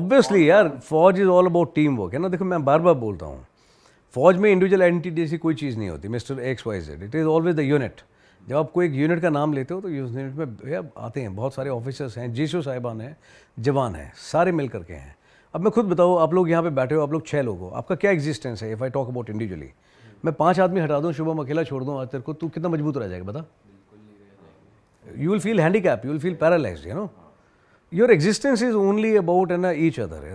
Obviously यार, फौज is all about team work है ना? देखो, मैं बार बार बोलता हूँ, फौज में इंडिविजुअल आइडेंटिटी जैसी कोई चीज़ नहीं होती mister X Y Z it is always the unit जब आप कोई एक यूनिट का नाम लेते हो तो यूनिट में भैया आते हैं, बहुत सारे ऑफिसर्स हैं जीशो साहिबान हैं, जवान हैं, सारे मिल करके हैं। अब मैं खुद बताऊँ, आप लोग यहाँ पे बैठे हो, आप लोग छः लोग हो, आपका क्या एग्जिस्टेंस है if I talk about individually मैं पाँच आदमी हटा दूँ, शुभम अकेला छोड़ दूँ, आज तेरे को, तू कितना मज़बूत रह जाएगा, बता? You will feel handicapped, you will feel paralyzed, you know? Your existence is only about and each other